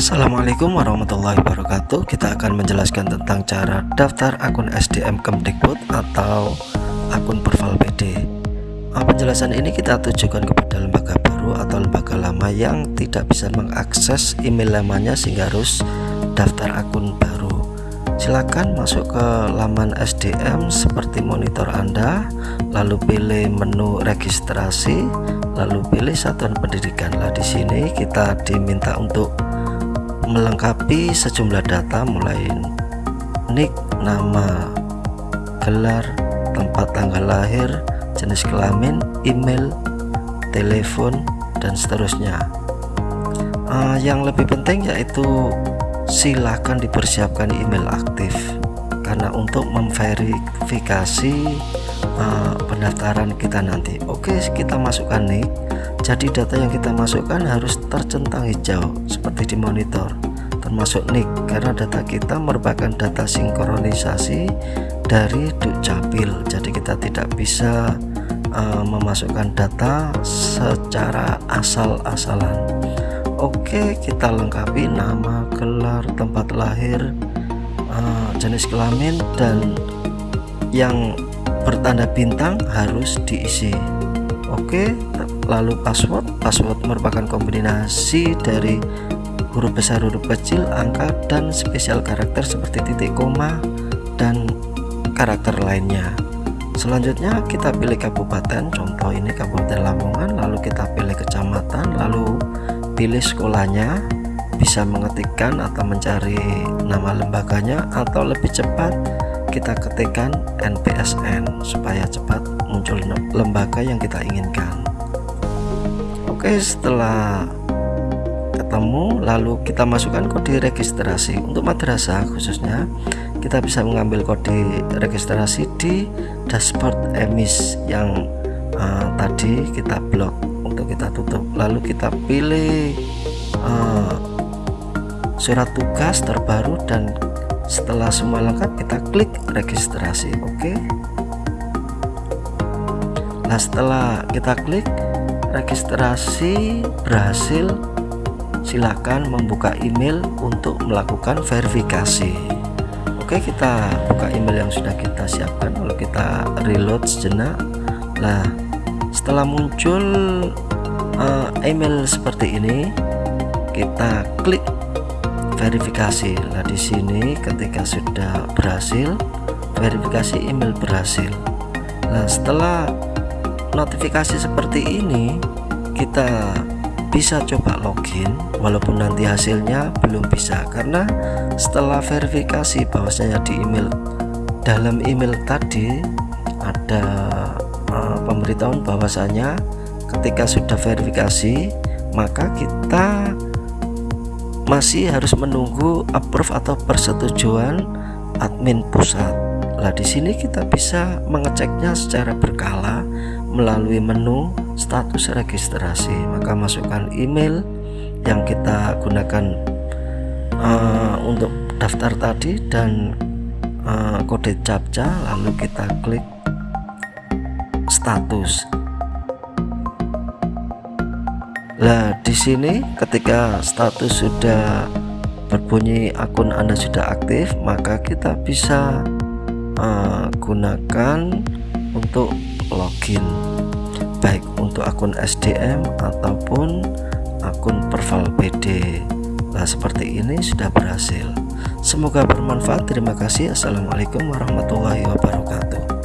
Assalamualaikum warahmatullahi wabarakatuh. Kita akan menjelaskan tentang cara daftar akun SDM Kemdikbud atau akun Perval PD nah, Penjelasan ini kita tujukan kepada lembaga baru atau lembaga lama yang tidak bisa mengakses email lamanya sehingga harus daftar akun baru. Silakan masuk ke laman SDM seperti monitor Anda lalu pilih menu registrasi lalu pilih satuan pendidikan. Lah di sini kita diminta untuk melengkapi sejumlah data mulai nick, nama, gelar, tempat tanggal lahir, jenis kelamin, email, telepon, dan seterusnya. Uh, yang lebih penting yaitu silakan dipersiapkan email aktif karena untuk memverifikasi uh, pendaftaran kita nanti. Oke, kita masukkan nick jadi data yang kita masukkan harus tercentang hijau seperti di monitor termasuk nick karena data kita merupakan data sinkronisasi dari Dukcapil. Jadi kita tidak bisa uh, memasukkan data secara asal-asalan. Oke kita lengkapi nama gelar tempat lahir uh, jenis kelamin dan yang bertanda bintang harus diisi. Oke lalu password password merupakan kombinasi dari huruf besar huruf kecil angka dan spesial karakter seperti titik koma dan karakter lainnya. Selanjutnya kita pilih kabupaten. Contoh ini kabupaten Lamongan lalu kita pilih kecamatan lalu pilih sekolahnya. Bisa mengetikkan atau mencari nama lembaganya atau lebih cepat kita ketikkan NPSN supaya cepat muncul lembaga yang kita inginkan Oke setelah ketemu lalu kita masukkan kode registrasi. Untuk madrasah khususnya kita bisa mengambil kode registrasi di dashboard emis yang uh, tadi kita blok untuk kita tutup. Lalu kita pilih uh, surat tugas terbaru dan setelah semua lengkap kita klik registrasi. Oke? Okay? nah setelah kita klik registrasi berhasil silakan membuka email untuk melakukan verifikasi. Oke kita buka email yang sudah kita siapkan. Lalu kita reload sejenak nah setelah muncul uh, email seperti ini kita klik verifikasi. Nah di sini ketika sudah berhasil verifikasi email berhasil. Nah setelah notifikasi seperti ini kita bisa coba login walaupun nanti hasilnya belum bisa karena setelah verifikasi bahwasanya di email dalam email tadi ada uh, pemberitahuan bahwasanya ketika sudah verifikasi maka kita masih harus menunggu approve atau persetujuan admin pusat. Lah di sini kita bisa mengeceknya secara berkala melalui menu status registrasi. Maka masukkan email yang kita gunakan uh, untuk daftar tadi dan uh, kode captcha lalu kita klik status. Nah di sini ketika status sudah berbunyi akun Anda sudah aktif maka kita bisa uh, gunakan untuk login baik untuk akun SDM ataupun akun Perval PD nah seperti ini sudah berhasil. Semoga bermanfaat. Terima kasih. Assalamualaikum warahmatullahi wabarakatuh